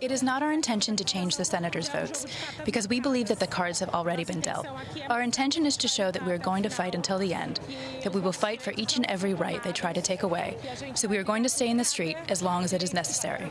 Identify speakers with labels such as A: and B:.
A: It is not our intention to change the senators' votes, because we believe that the cards have already been dealt. Our intention is to show that we are going to fight until the end, that we will fight for each and every right they try to take away. So we are going to stay in the street as long as it is necessary.